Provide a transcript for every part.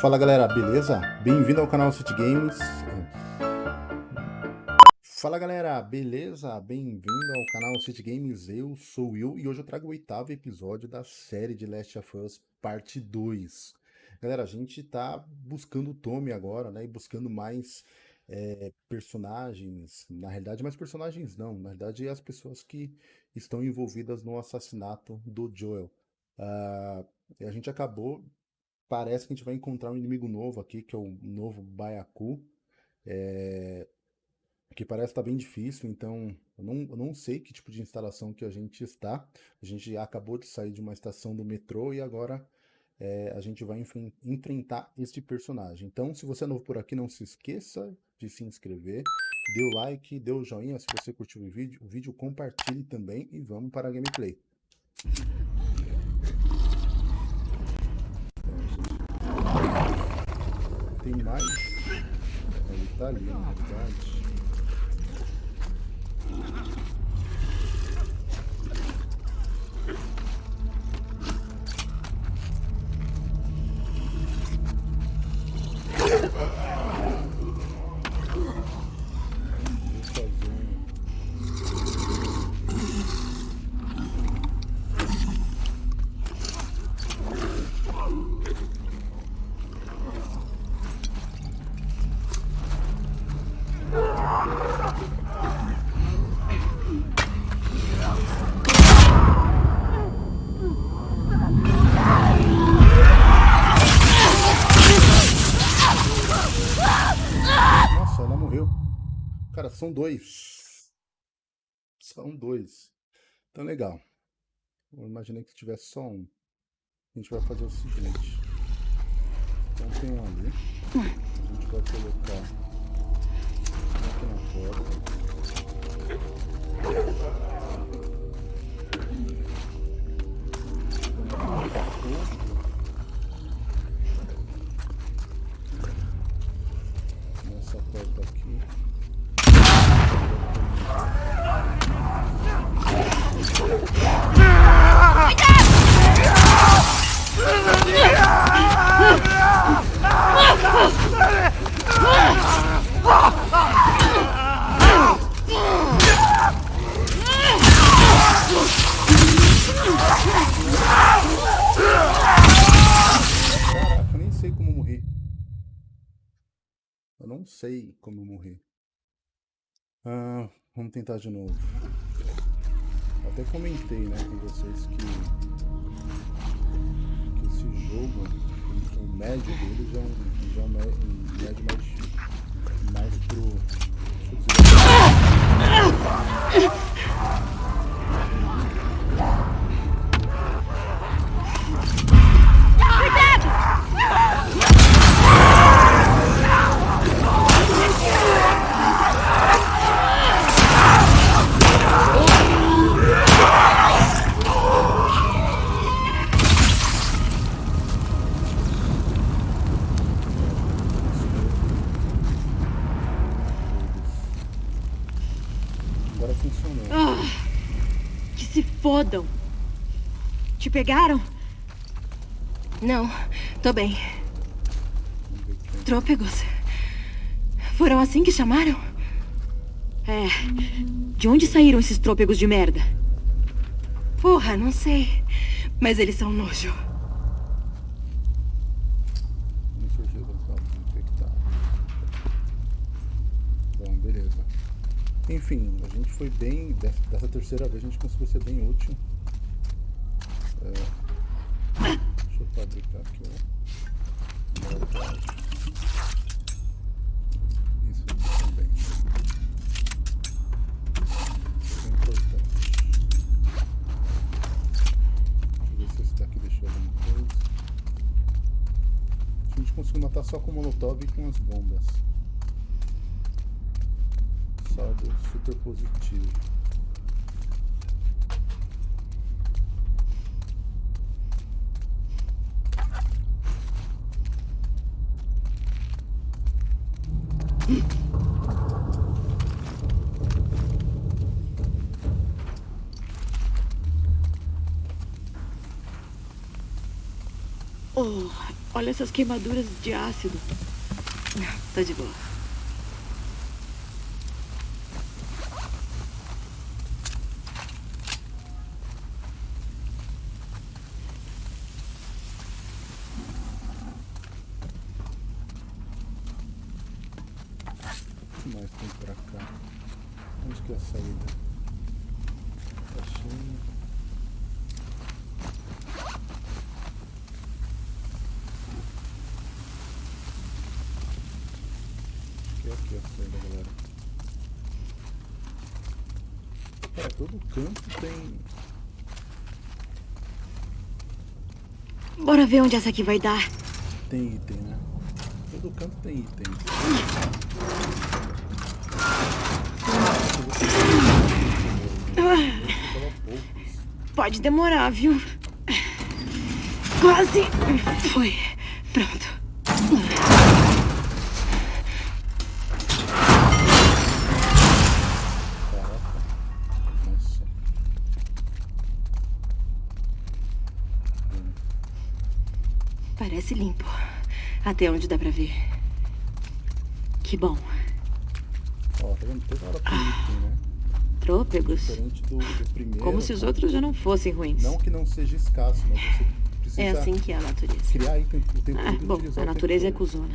Fala galera, beleza? Bem-vindo ao canal City Games. Fala galera, beleza? Bem-vindo ao canal City Games, eu sou o Will e hoje eu trago o oitavo episódio da série de Last of Us Parte 2. Galera, a gente tá buscando o Tommy agora, né? E buscando mais é, personagens, na realidade mais personagens não, na realidade as pessoas que estão envolvidas no assassinato do Joel. Uh, a gente acabou parece que a gente vai encontrar um inimigo novo aqui, que é o novo Baiacu. É... Que parece estar tá bem difícil, então eu não, eu não sei que tipo de instalação que a gente está. A gente acabou de sair de uma estação do metrô e agora é, a gente vai enfrentar este personagem. Então, se você é novo por aqui, não se esqueça de se inscrever, dê o like, dê o joinha se você curtiu o vídeo, o vídeo compartilhe também e vamos para a gameplay. Tem mais? Ele tá ali, na verdade. São dois. São dois. Então, legal. Eu imaginei que tivesse só um. A gente vai fazer o seguinte. Então tem um ali. A gente vai colocar aqui na porta. Nessa porta aqui. Eu não sei como morrer. Ah, vamos tentar de novo. Até comentei né, com vocês que, que esse jogo, o médio dele já é um, já é um médio mais, mais pro. Deixa eu dizer. Fodam. Te pegaram? Não, tô bem. Trôpegos. Foram assim que chamaram? É. De onde saíram esses trôpegos de merda? Porra, não sei. Mas eles são nojo. Enfim, a gente foi bem. Dessa terceira vez a gente conseguiu ser bem útil. É, deixa eu fabricar aqui ó. Isso também. Isso é importante. Deixa eu ver se esse daqui deixou alguma coisa. A gente conseguiu matar só com o molotov e com as bombas saldo super positivo. Oh, Olha essas queimaduras de ácido. Tá de boa. O que mais tem pra cá? Onde que é a saída? Caixinha. É aqui a saída, galera. Cara, todo canto tem. Bora ver onde essa aqui vai dar. Tem item, né? Todo canto tem item. Pode demorar, viu? Quase. Foi. Pronto. Parece limpo. Até onde dá pra ver. Que bom. Ó, tá vendo? Toda hora né? Trôpegos. Diferente do, do primeiro. Como se os outros já não fossem ruins. Não que não seja escasso, mas você precisa É assim que é a natureza. criar item o tempo Ah, bom, a natureza é cuzona.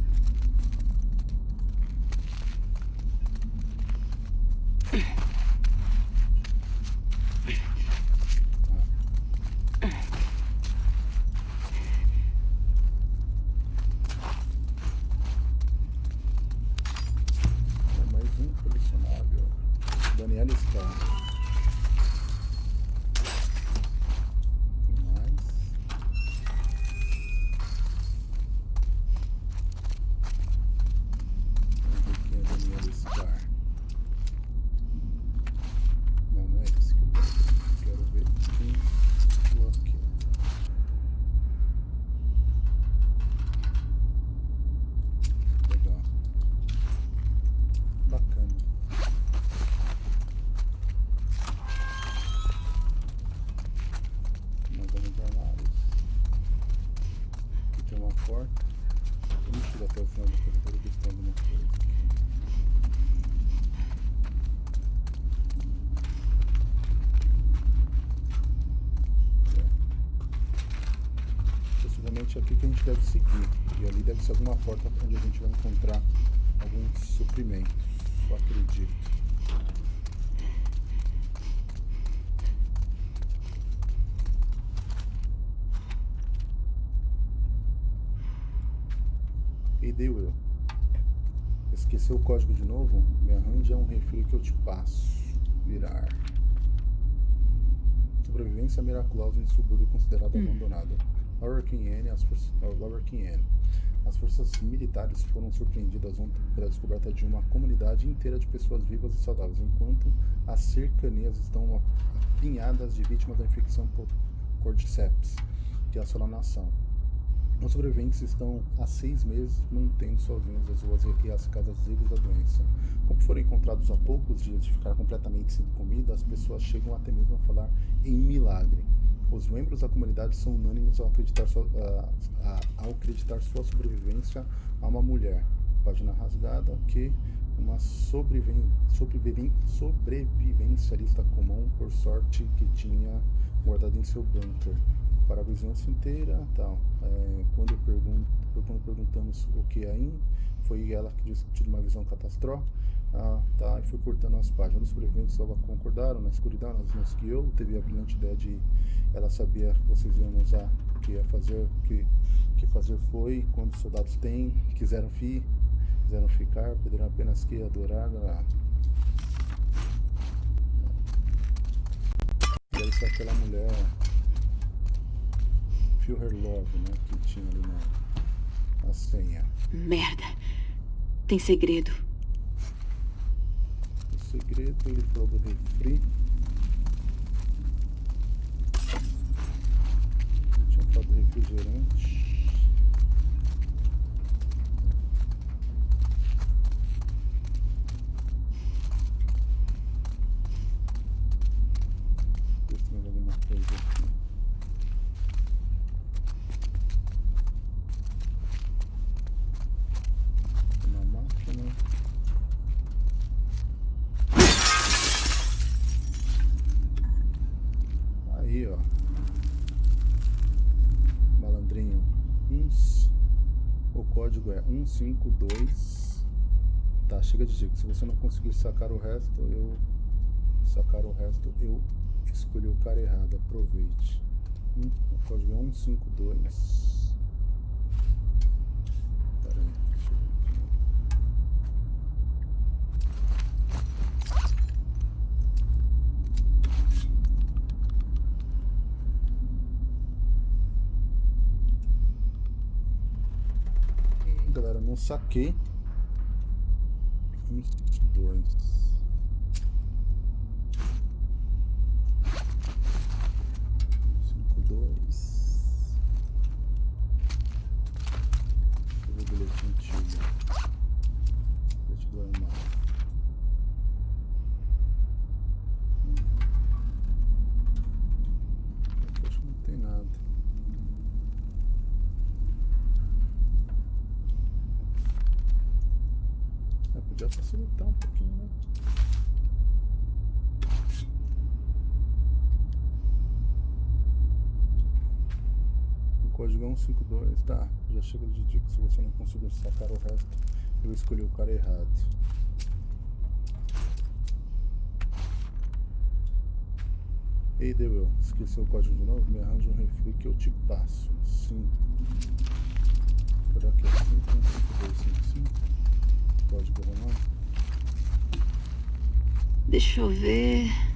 deve ser alguma porta onde a gente vai encontrar alguns suprimentos. Só acredito. E deu eu. Esqueceu o código de novo? Me arranja um refri que eu te passo. Virar. Sobrevivência miraculosa em subúrbio considerado abandonado. Lower King N, as forças, Lower King N. As forças militares foram surpreendidas ontem pela descoberta de uma comunidade inteira de pessoas vivas e saudáveis, enquanto as cercanias estão apinhadas de vítimas da infecção por Cordyceps, que assola a nação. Os sobreviventes estão há seis meses mantendo sozinhos as ruas e as casas livres da doença. Como foram encontrados há poucos dias de ficar completamente sem comida, as pessoas chegam até mesmo a falar em milagre. Os membros da comunidade são unânimes ao acreditar, sua, a- a- ao acreditar sua sobrevivência a uma mulher. Página rasgada que uma sobreviven, sobreviven, sobrevivencialista comum, por sorte, que tinha guardado em seu bunker para a vizinhança inteira, tal. É, quando, pergun quando perguntamos o que é foi ela que disse que tinha uma visão catastrófica. Ah, tá, e foi cortando as páginas. Os sobreviventes só concordaram na escuridão, ela nos guiou, teve a brilhante ideia de ela sabia que vocês iam usar, o que ia fazer, o que, que fazer foi, quando os soldados têm, quiseram fi, quiseram ficar, perderam apenas que adorar. Ah. Deve ser aquela mulher Feel Her Love, né? Que tinha ali na, na senha. Merda. Tem segredo segredo, ele falou do refri. Tinha falado do refrigerante. 52. Tá, chega de dica. Se você não conseguir sacar o resto, eu. Sacar o resto, eu escolhi o cara errado. Aproveite. O código é 152. não saquei. 22. 152, tá, já chega de dica. Se você não conseguir sacar o resto, eu escolhi o cara errado. Ei, Dewell, esqueceu o código de novo? Me arranja um refri que eu te passo. Sim. Será que é 515255? Código romano? Deixa eu ver.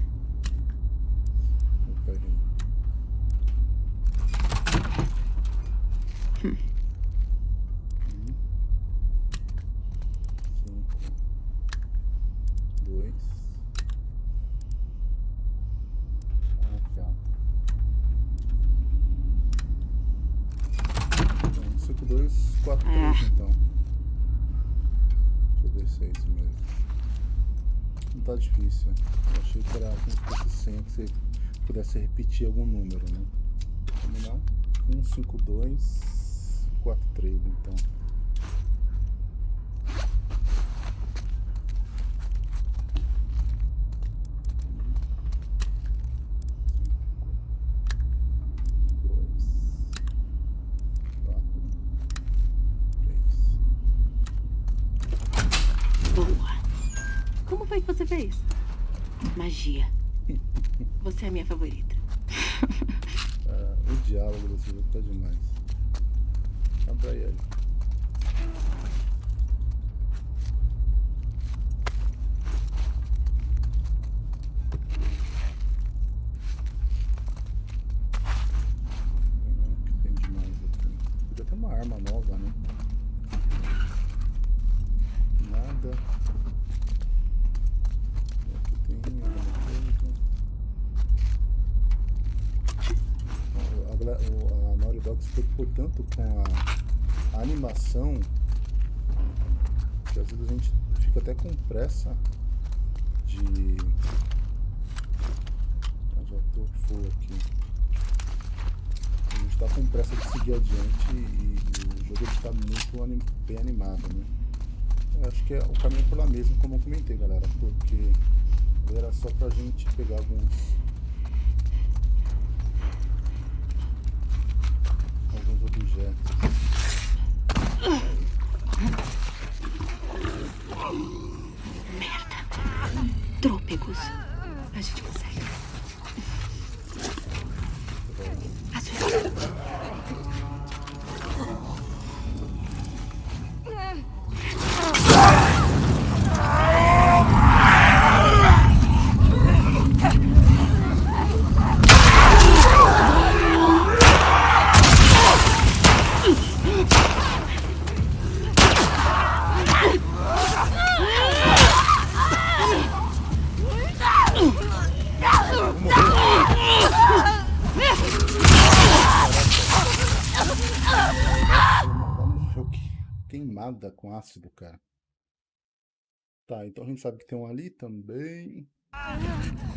4, 3 ah. então. Deixa eu ver se é isso mesmo. Não tá difícil. Eu achei que era como se fosse 100, que você pudesse repetir algum número, né? Vamos lá. 1, 5, 2, 4, 3 então. A, Naughty Dog se preocupou tanto com a, a animação que às vezes a gente fica até com pressa de. Ah, já tô full aqui. A gente tá com pressa de seguir adiante e, e o jogo ele tá muito anim- bem animado, né? Eu acho que é o caminho por lá mesmo, como eu comentei, galera, porque era só pra gente pegar alguns alguns objetos. Queimada com ácido, cara. Tá, então a gente sabe que tem um ali também. Não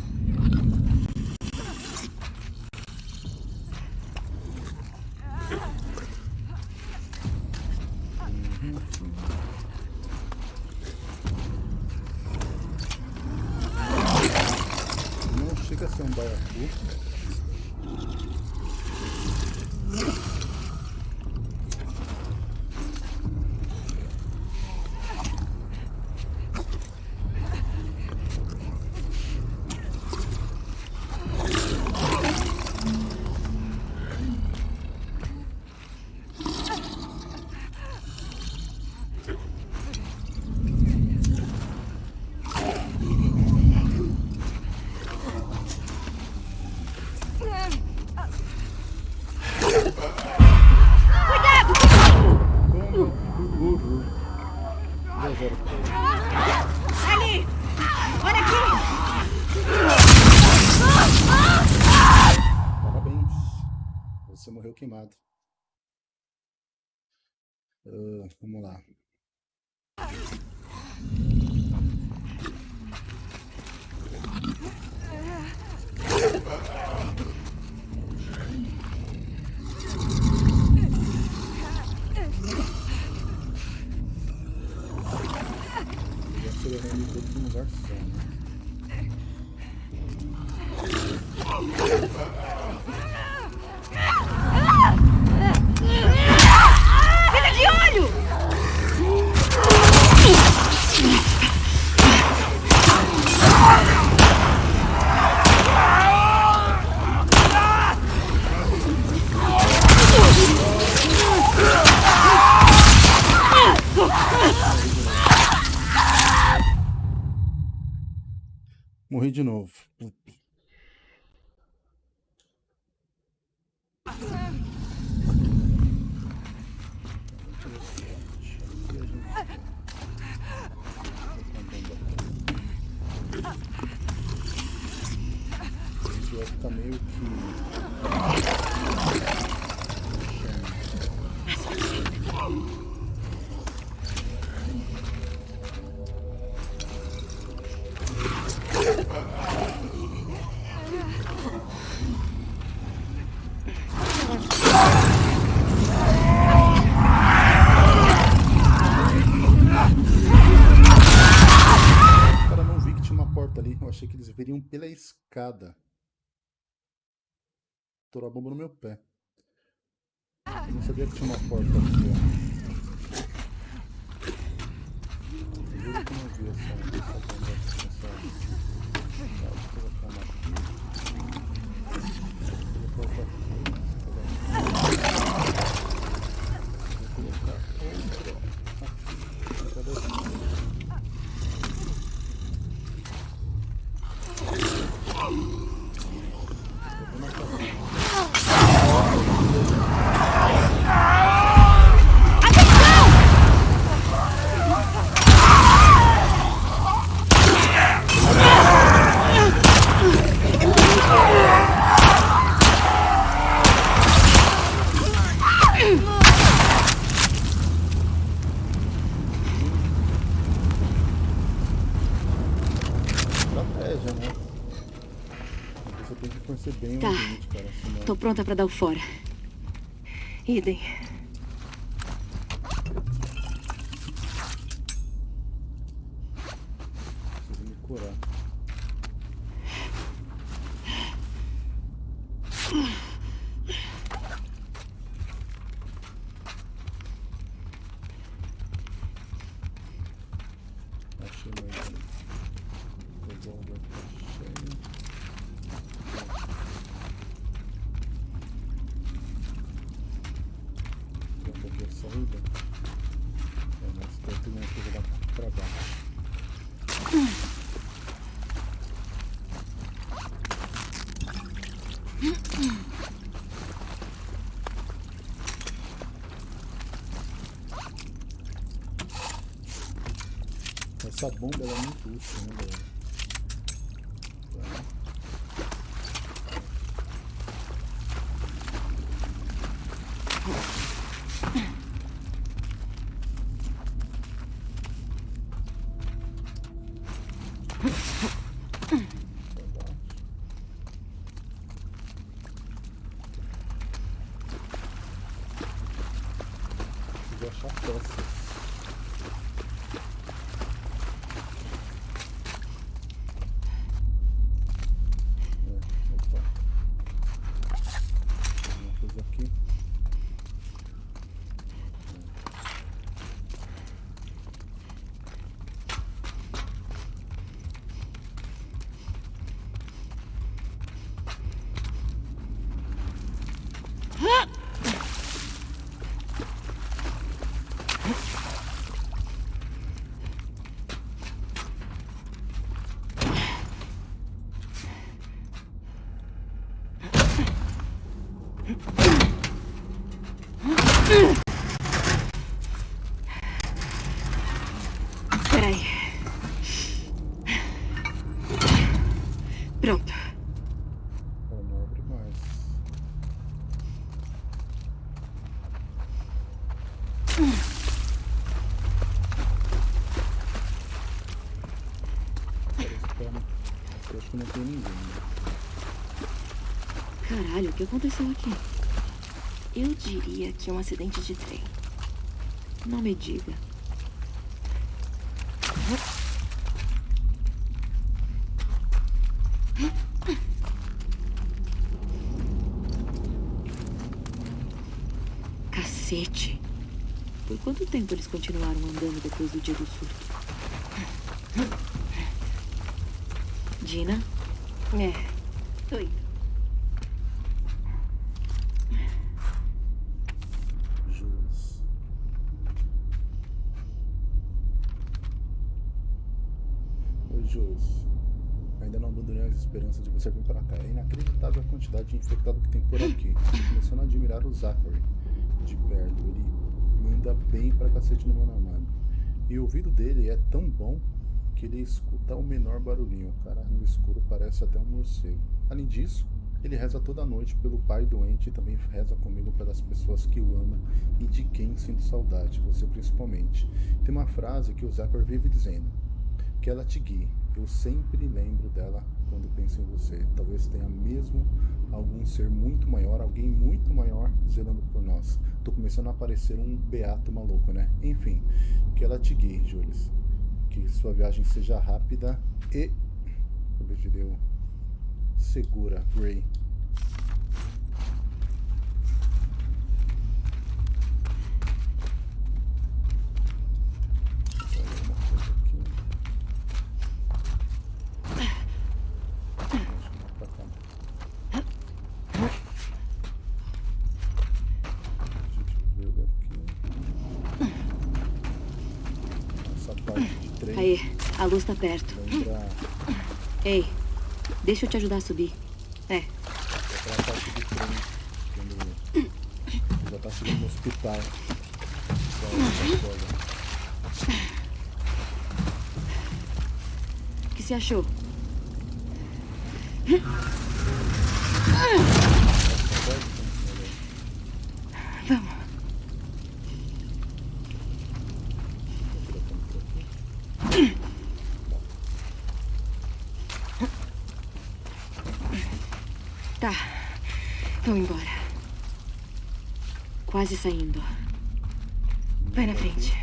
Queimado. Ah, vamos lá. De novo. Achei que eles viriam pela escada. Estourou a bomba no meu pé. Eu não sabia que tinha uma porta aqui, ó. Eu juro que não vi essa, essa bomba, essa... Tá, deixa eu colocar uma aqui. Vou colocar outra aqui. Vou colocar outra aqui. Cadê essa? Vou na cabeça. Estratégia, né? Você tem que conhecer bem o Tá. ambiente, cara. Senão... Tô pronta pra dar o fora. Idem. Preciso me curar. Achei mais um revólver tá cheio. Vamos aqui a saída. É, mas tem uma coisa lá pra baixo. Essa bomba é muito útil, né, galera? Tá. achar peças. É, opa. Tem uma coisa aqui. Peraí. Pronto. Ela não abre mais. Parece que ela não- Eu acho que não tem ninguém. né? Caralho, o que aconteceu aqui? Eu diria que é um acidente de trem. Não me diga. Cacete. Por quanto tempo eles continuaram andando depois do dia do surto? Dina? É. Tô indo. Jules. Jules. Ainda não abandonei as esperanças de você vir para cá. É inacreditável a quantidade de infectado que tem por aqui. Tô começando a admirar o Zachary de perto. Ele anda bem pra cacete no a mano. E o ouvido dele é tão bom que ele escuta o menor barulhinho. O cara no escuro parece até um morcego. Além disso, ele reza toda noite pelo pai doente e também reza comigo pelas pessoas que o ama e de quem sinto saudade, você principalmente. Tem uma frase que o Zachary vive dizendo: que ela te guie. Eu sempre lembro dela quando penso em você. Talvez tenha mesmo algum ser muito maior, alguém muito maior zelando por nós. Tô começando a parecer um beato maluco, né? Enfim, que ela te guie, Jules. Que sua viagem seja rápida e. Obedeu. Segura, Gray. Olha uma coisa aqui. Acho que não pra cá. A gente viu aqui. Essa parte de trem Aí, a luz tá perto. Ei, deixa eu te ajudar a subir. É, aquela parte trem quando já tá chegando no hospital. O que você achou? Vamos. Tá, vamos embora. Quase saindo. Vai na frente.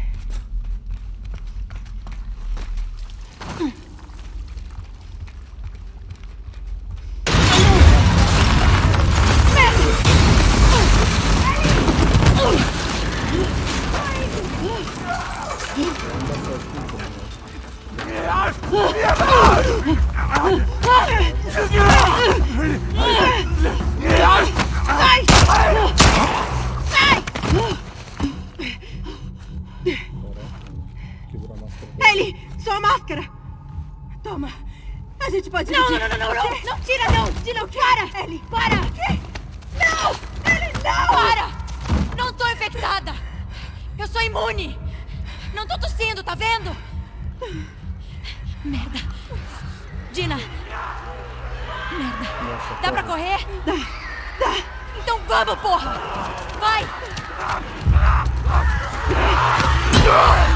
Quebrou a máscara dela. Ellie, sua máscara! Toma. A gente pode Não, não, não, não, não, tira não, tira para! Ellie, Para! Não! Ellie, não! Para! Não tô infectada! Eu sou imune! Não tô tossindo, tá vendo? Merda! Dina! Merda! Nossa, Dá pra correr? Dá! Dá! Então vamos, porra! Vai! Corre,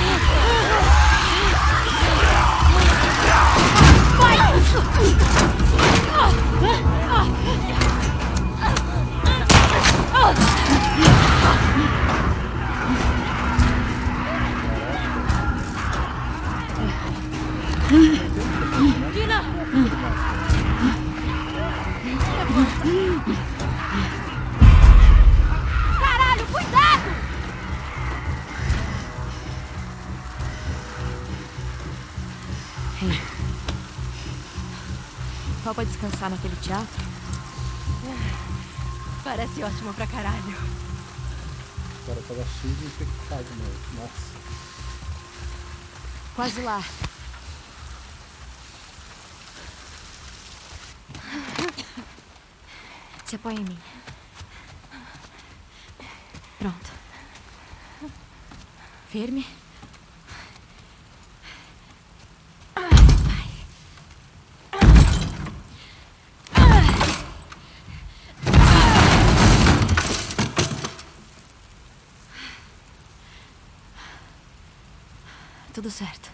Topa descansar naquele teatro? Parece ótimo pra caralho. Cara tava cheio de infectado, mano. Nossa. Quase lá. Se apoia em mim. Pronto. Firme. Tudo certo.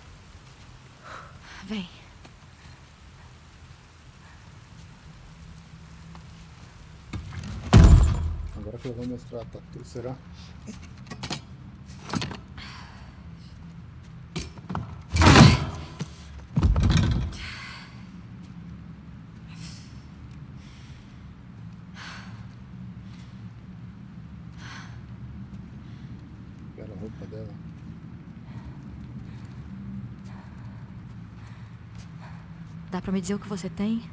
Vem. Agora que eu vou mostrar a tatu, será? Era a roupa dela. Dá pra me dizer o que você tem?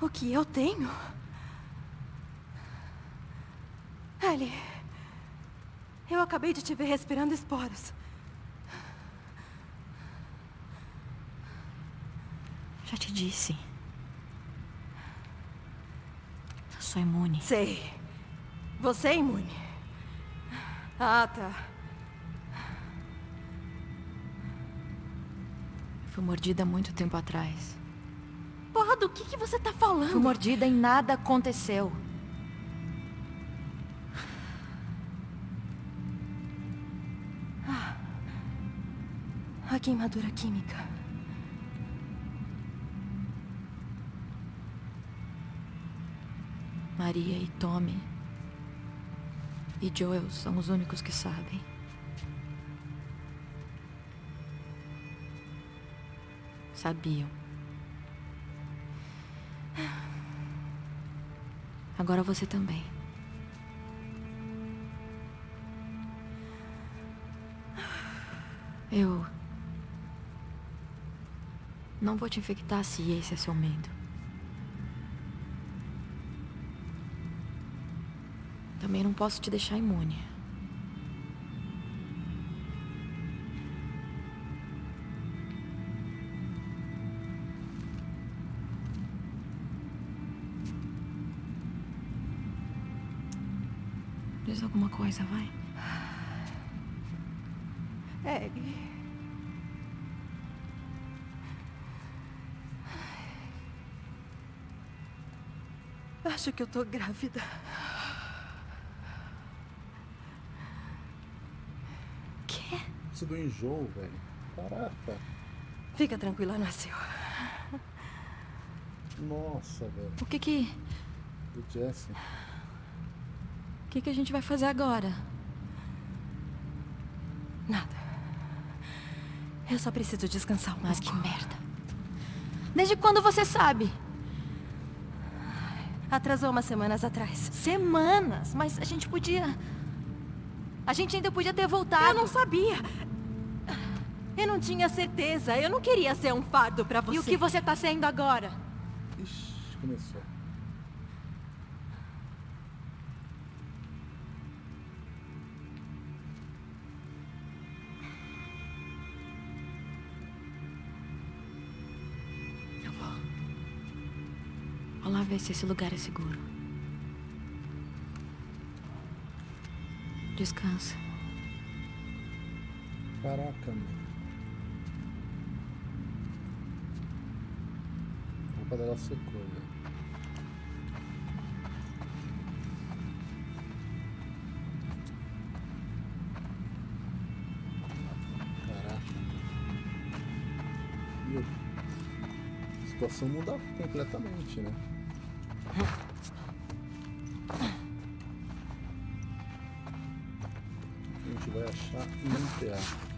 O que eu tenho? Ellie, eu acabei de te ver respirando esporos. Já te disse. Eu sou imune. Sei. Você é imune. Ah, tá. Fui mordida há muito tempo atrás. Porra, do que, que você tá falando? Fui mordida e nada aconteceu. A queimadura química. Maria e Tommy e Joel são os únicos que sabem. Sabiam. Agora você também. Eu. Não vou te infectar se esse é seu medo. Também não posso te deixar imune. Alguma coisa, vai. Ellie. Acho que eu tô grávida. Quê? Isso do enjoo, velho. Caraca. Fica tranquila, nasceu. Nossa, velho. O que que... Do Jesse. O que que a gente vai fazer agora? Nada. Eu só preciso descansar um Mas pouco. que merda. Desde quando você sabe? Atrasou umas semanas atrás. Semanas, mas a gente podia... A gente ainda podia ter voltado. Eu não sabia. Eu não tinha certeza. Eu não queria ser um fardo pra você. E o que você tá sendo agora? Ixi, começou. Ver se esse lugar é seguro. Descansa. Caraca, meu. A roupa dela secou, velho. Caraca. Meu. A situação muda completamente, né? Achar e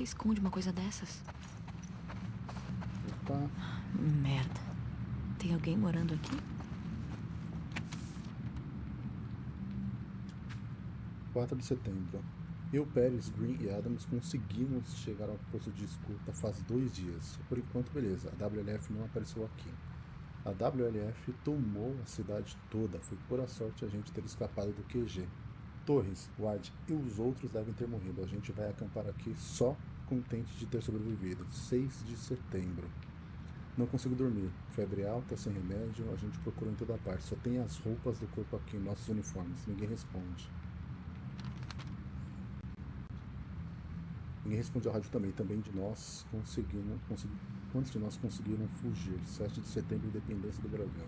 você esconde uma coisa dessas? Opa. Merda. Tem alguém morando aqui? 4 de setembro. Eu, Pérez, Green e Adams conseguimos chegar ao posto de escuta faz dois dias. Por enquanto, beleza. A WLF não apareceu aqui. A WLF tomou a cidade toda. Foi pura sorte a gente ter escapado do QG. Torres, Ward e os outros devem ter morrido. A gente vai acampar aqui só contente de ter sobrevivido. 6 de setembro. Não consigo dormir. Febre alta, sem remédio. A gente procura em toda parte. Só tem as roupas do corpo aqui, nossos uniformes. Ninguém responde. Ninguém responde ao rádio também. Também de nós conseguimos. Consegui, quantos de nós conseguiram fugir? 7 de setembro, independência do Brasil.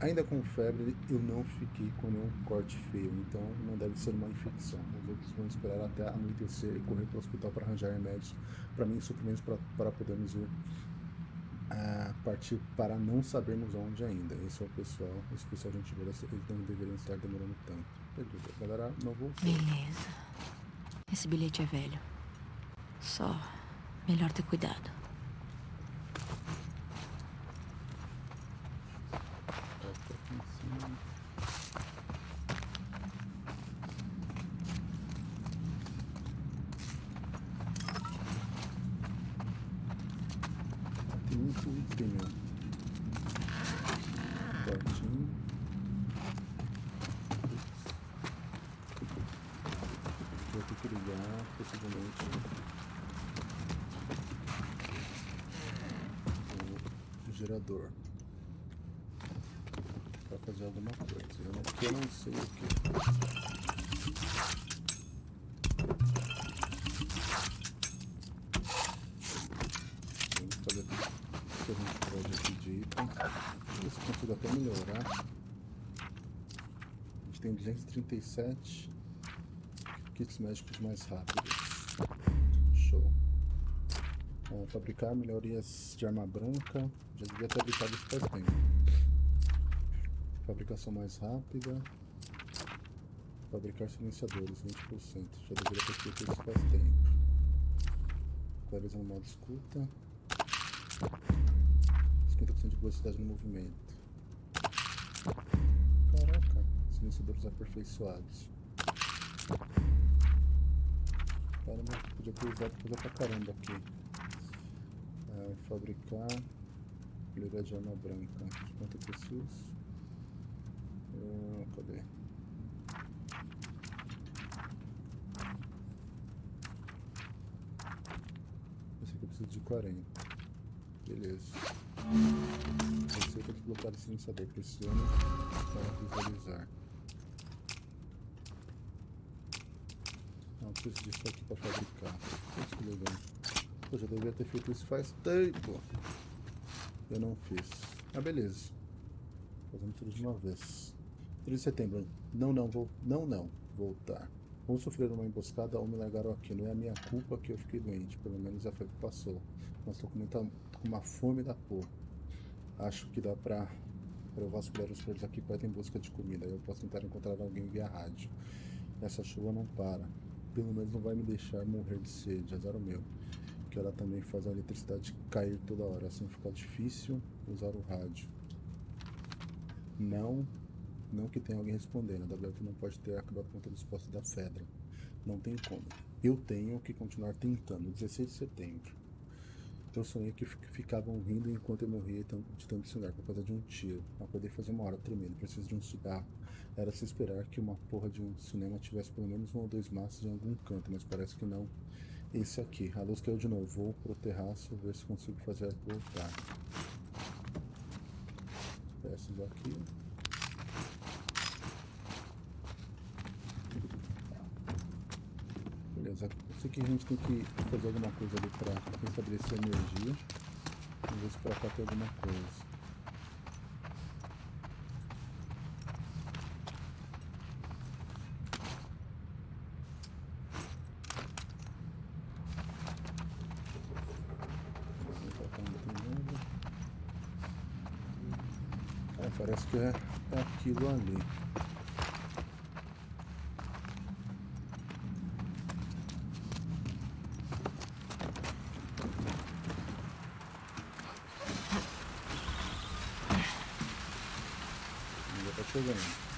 Ainda com febre, eu não fiquei com nenhum corte feio, então não deve ser uma infecção. Os outros vão esperar até anoitecer e correr para o hospital para arranjar remédios para mim suprimentos para podermos ir a partir para não sabermos onde ainda. Esse é o pessoal, esse pessoal gente boa, eles não deveriam estar demorando tanto. Beleza, galera, não vou. Beleza. Esse bilhete é velho. Só melhor ter cuidado. Bota aqui em cima. Tem muito item, ó. Certinho. Vou ter que ligar, possivelmente. O gerador para fazer alguma coisa. Eu não, eu não sei o que. O que a gente pode de item. Se consigo até melhorar. A gente tem 237 kits médicos mais rápidos. Fabricar melhorias de arma branca. Já devia ter habilitado isso faz tempo. Fabricação mais rápida. Fabricar silenciadores, 20%. Já deveria ter feito isso faz tempo. Clareza no modo escuta. 50% de velocidade no movimento. Caraca, silenciadores aperfeiçoados. Caramba, podia ter usado coisa pra caramba aqui. Fabricar. Melhoria de arma branca. Quanto preciso? Ah, cadê? Esse aqui eu preciso de 40. Beleza. Receita de bloquear o silenciador. Pressione para visualizar. Não, preciso disso aqui para fabricar. Isso que legal. Eu já devia ter feito isso faz tempo. Eu não fiz. Ah, beleza. Fazendo tudo de uma vez. 3 de setembro. Não, não, vou. Não, não. Voltar. Vou sofrer uma emboscada ou me largaram aqui. Não é a minha culpa que eu fiquei doente. Pelo menos a febre passou. Mas tô com, muita, com uma fome da porra. Acho que dá pra, pra eu vasculhar os prédios aqui perto em busca de comida. Eu posso tentar encontrar alguém via rádio. Essa chuva não para. Pelo menos não vai me deixar morrer de sede. Azar o meu. Que ela também faz a eletricidade cair toda hora. Assim fica difícil usar o rádio. Não não que tenha alguém respondendo, a WF não pode ter acabado com todos os postos da Fedra. Não tem como. Eu tenho que continuar tentando. 16 de setembro. Eu sonhei que fi- ficavam rindo enquanto eu morria de tanto sonhar por causa de um tiro. Poder fazer uma hora tremendo, preciso de um cigarro. Era se esperar que uma porra de um cinema tivesse pelo menos um ou dois maços em algum canto, mas parece que não. Esse aqui. A luz caiu de novo. Vou pro terraço ver se consigo fazer voltar. Peças aqui. Beleza, eu sei que a gente tem que fazer alguma coisa ali pra restabelecer a energia. Vamos ver se pra cá tem alguma coisa. Pra cá não tem nada. É, parece que é, é aquilo ali. chegando.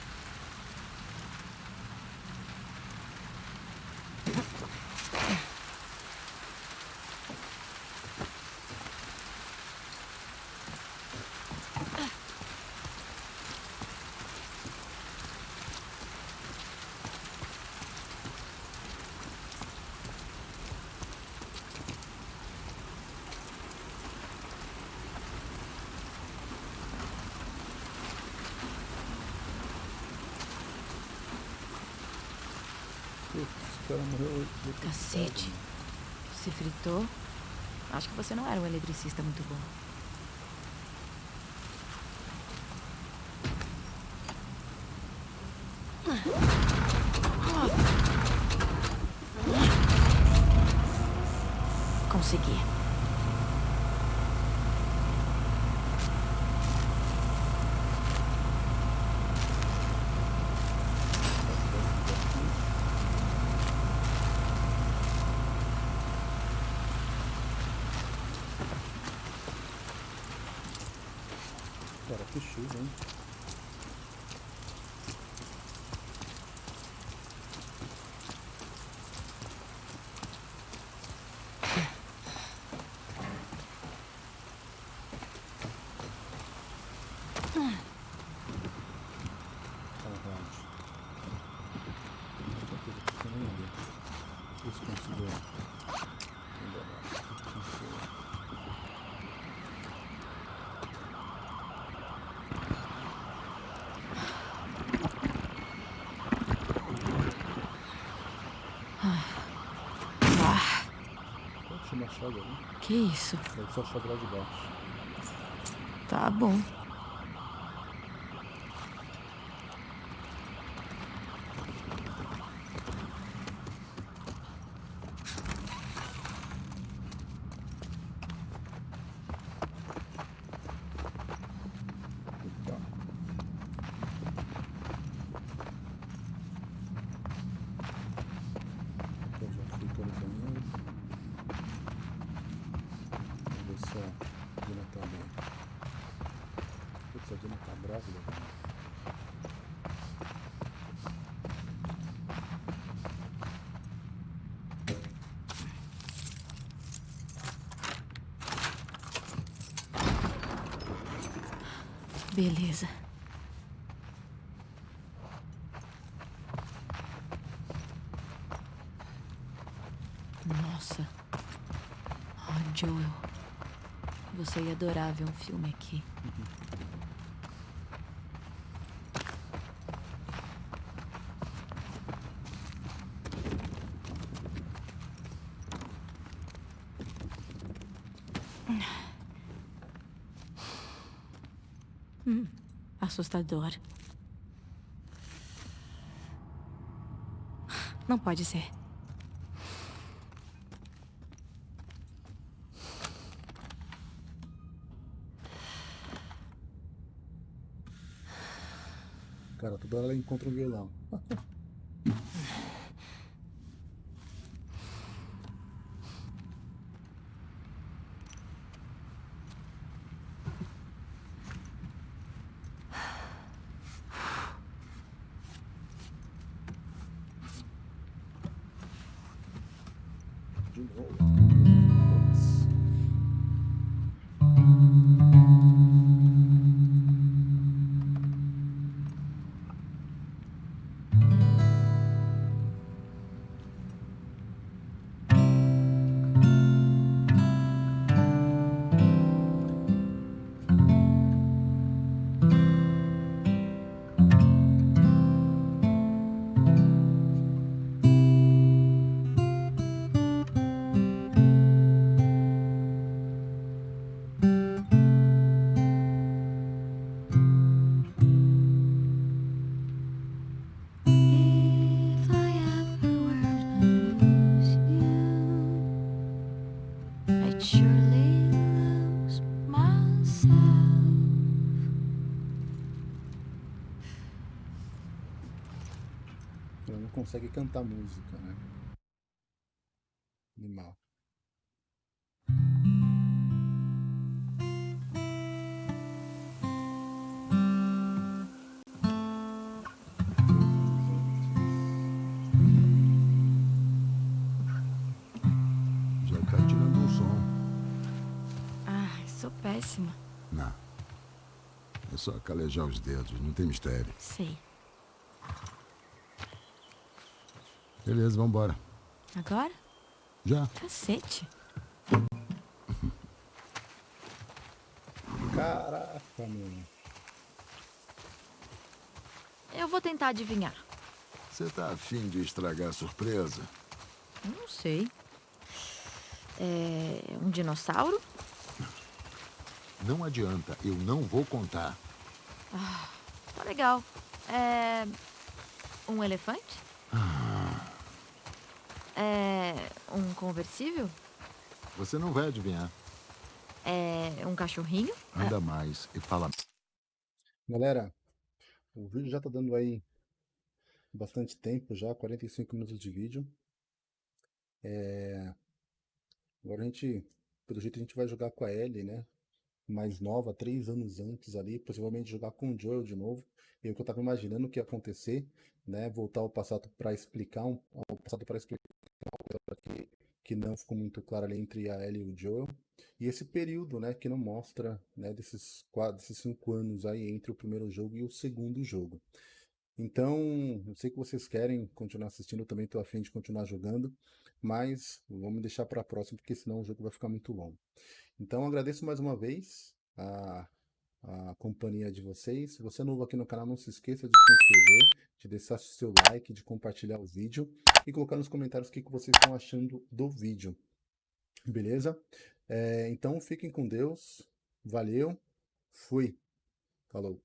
Putz, o cara morreu. eletrocutado, Cacete. Se fritou? Acho que você não era um eletricista muito bom. Consegui. Cara, que chuva, hein? Saudade. Muita coisa que você nem vê. Isso conseguiu. Ainda não. Conseguiu. Ah, Pode chamar a chave ali. que isso? Deve ser a chave lá de baixo. Tá bom. Tá. Aqui eu já fui pelo banheiro. Vamos ver se a Dina tá bem. Putz, a Dina tá grávida. cara. Beleza. Nossa. Oh, Joel. Você ia adorar ver um filme aqui. Hum, assustador. Não pode ser. Cara, toda hora ela encontra um violão. consegue cantar música, né? Animal. Já tá tirando o som. Ah, sou péssima. Não. É só calejar os dedos, não tem mistério. Sei. Beleza, vambora. Agora? Já. Cacete. Caraca, mano. Eu vou tentar adivinhar. Você tá afim de estragar a surpresa? Não sei. É um dinossauro? Não adianta, eu não vou contar. Tá legal. É. Um elefante? É. Um conversível? Você não vai adivinhar. É. Um cachorrinho? Anda mais e fala. Galera, o vídeo já tá dando aí bastante tempo já, 45 minutos de vídeo. É, Agora a gente, pelo jeito a gente vai jogar com a Ellie, né? Mais nova, três anos antes ali, possivelmente jogar com o Joel de novo. E é o que eu tava imaginando que ia acontecer, né? Voltar ao passado para explicar um, ao passado para explicar que, que não ficou muito clara ali entre a Ellie e o Joel. E esse período, né, que não mostra, né, desses quatro, desses cinco anos aí entre o primeiro jogo e o segundo jogo. Então, eu sei que vocês querem continuar assistindo, eu também estou afim de continuar jogando, mas vamos deixar para a próxima, porque senão o jogo vai ficar muito longo. Então, agradeço mais uma vez a, a companhia de vocês. Se você é novo aqui no canal, não se esqueça de se inscrever, de deixar seu like, de compartilhar o vídeo e colocar nos comentários o que que vocês estão achando do vídeo. Beleza? É, então, fiquem com Deus. Valeu. Fui. Falou.